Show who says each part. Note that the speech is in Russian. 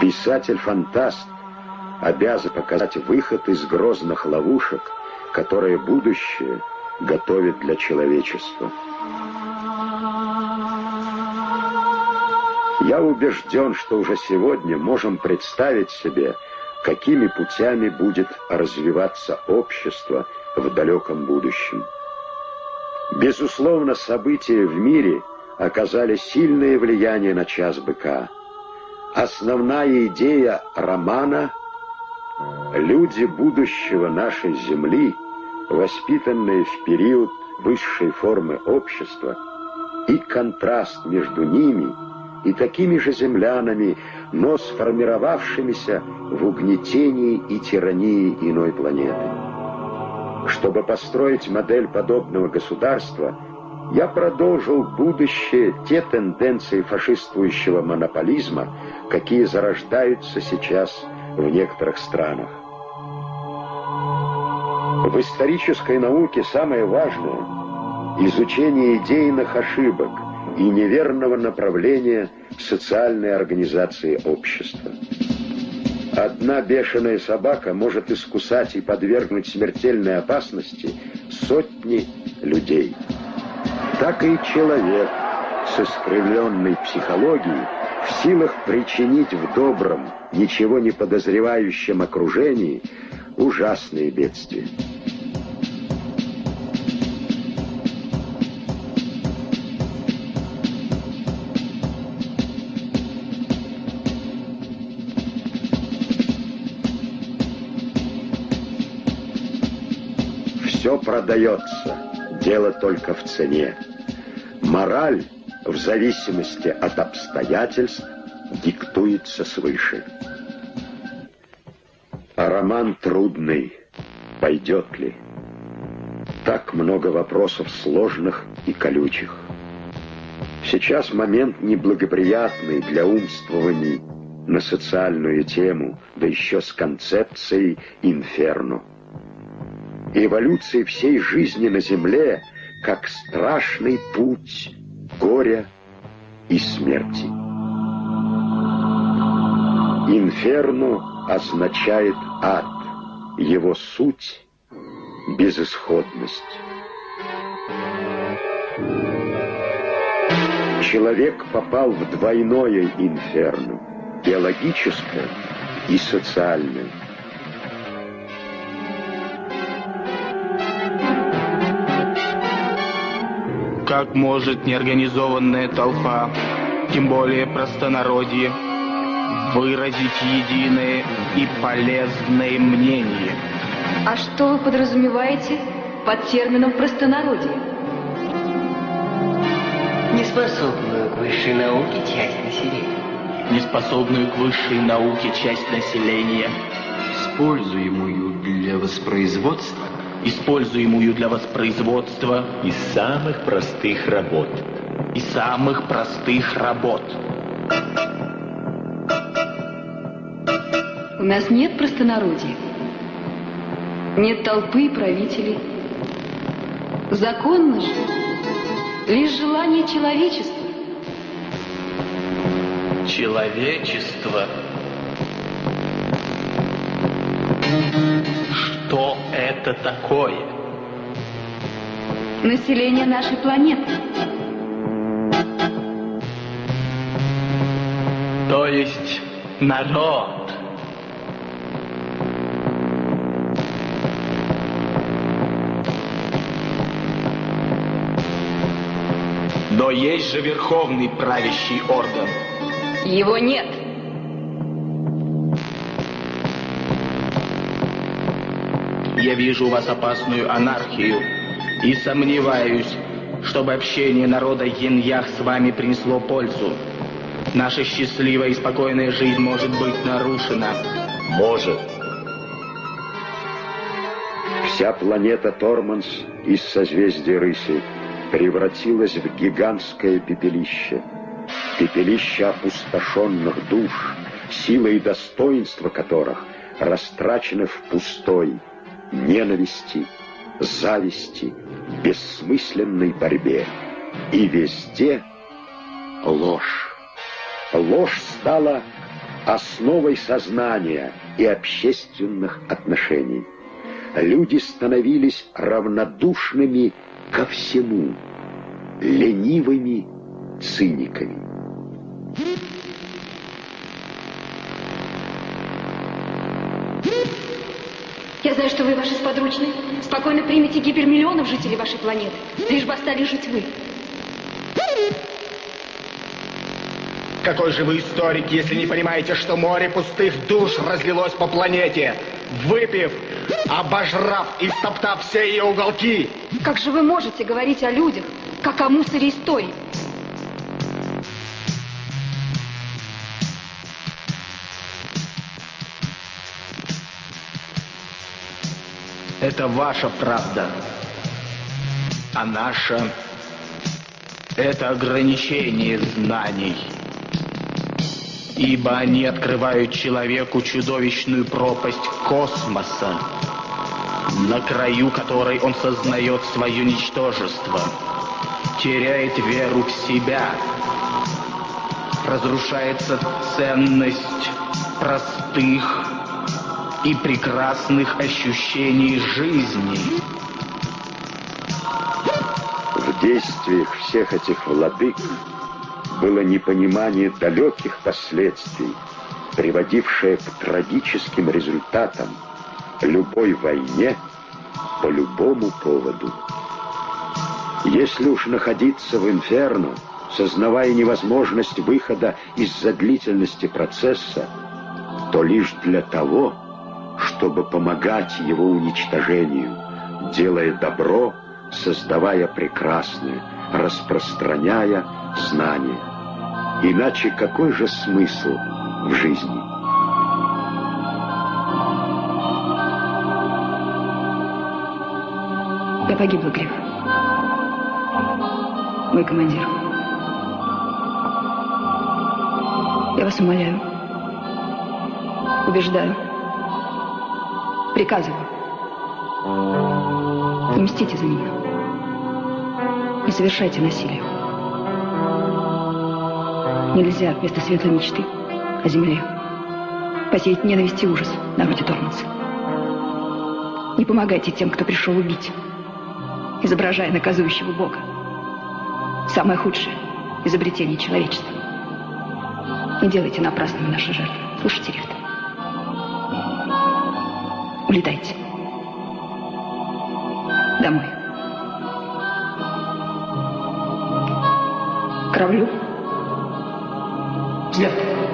Speaker 1: Писатель-фантаст обязан показать выход из грозных ловушек, которые будущее готовит для человечества. Я убежден, что уже сегодня можем представить себе, какими путями будет развиваться общество в далеком будущем. Безусловно, события в мире оказали сильное влияние на час быка. Основная идея романа — люди будущего нашей Земли, воспитанные в период высшей формы общества, и контраст между ними и такими же землянами, но сформировавшимися в угнетении и тирании иной планеты. Чтобы построить модель подобного государства, я продолжил будущее те тенденции фашистующего монополизма, какие зарождаются сейчас в некоторых странах. В исторической науке самое важное – изучение идейных ошибок и неверного направления социальной организации общества. Одна бешеная собака может искусать и подвергнуть смертельной опасности сотни людей. Так и человек с искривленной психологией в силах причинить в добром, ничего не подозревающем окружении ужасные бедствия. Все продается, дело только в цене. Мораль, в зависимости от обстоятельств, диктуется свыше. А роман трудный, пойдет ли? Так много вопросов сложных и колючих. Сейчас момент неблагоприятный для умствований на социальную тему, да еще с концепцией «инферно» эволюции всей жизни на Земле как страшный путь горя и смерти. Инферно означает ад, его суть — безысходность. Человек попал в двойное инферно, биологическое и социальное.
Speaker 2: Как может неорганизованная толпа, тем более простонародье, выразить единое и полезное мнение?
Speaker 3: А что вы подразумеваете под термином простонародье?
Speaker 4: Неспособную к высшей науке часть населения.
Speaker 2: Неспособную к высшей науке часть населения.
Speaker 5: Используемую для воспроизводства
Speaker 2: используемую для воспроизводства
Speaker 5: из самых простых работ.
Speaker 2: И самых простых работ.
Speaker 3: У нас нет простонародья. Нет толпы и правителей. Законно же лишь желание человечества.
Speaker 2: Человечество что это такое?
Speaker 3: Население нашей планеты.
Speaker 2: То есть народ. Но есть же верховный правящий орган.
Speaker 3: Его нет.
Speaker 2: Я вижу у вас опасную анархию и сомневаюсь, чтобы общение народа Яньях с вами принесло пользу. Наша счастливая и спокойная жизнь может быть нарушена.
Speaker 5: Может.
Speaker 1: Вся планета Торманс из созвездия Рыси превратилась в гигантское пепелище. Пепелище опустошенных душ, сила и достоинство которых растрачены в пустой, ненависти, зависти, бессмысленной борьбе. И везде ложь. Ложь стала основой сознания и общественных отношений. Люди становились равнодушными ко всему, ленивыми циниками.
Speaker 3: Я знаю, что вы ваши сподручные. Спокойно примите гибель миллионов жителей вашей планеты, лишь бы остались жить вы.
Speaker 2: Какой же вы историк, если не понимаете, что море пустых душ разлилось по планете, выпив, обожрав и стоптав все ее уголки?
Speaker 3: Как же вы можете говорить о людях, как о мусоре истории?
Speaker 2: Это ваша правда. А наша — это ограничение знаний. Ибо они открывают человеку чудовищную пропасть космоса, на краю которой он сознает свое ничтожество, теряет веру в себя, разрушается ценность простых и прекрасных ощущений жизни.
Speaker 1: В действиях всех этих владык было непонимание далеких последствий, приводившее к трагическим результатам любой войне по любому поводу. Если уж находиться в инферно, сознавая невозможность выхода из-за длительности процесса, то лишь для того, чтобы помогать его уничтожению, делая добро, создавая прекрасное, распространяя знания. Иначе какой же смысл в жизни?
Speaker 3: Я погибла, Гриф. Мой командир. Я вас умоляю. Убеждаю. Приказываю. Не мстите за меня. Не совершайте насилие. Нельзя вместо светлой мечты о земле посеять ненависть и ужас на народе Торманса. Не помогайте тем, кто пришел убить, изображая наказующего Бога. Самое худшее изобретение человечества. Не делайте напрасными наши жертвы. Слушайте, Рихт. Улетайте. Домой. Кораблю. Взлет.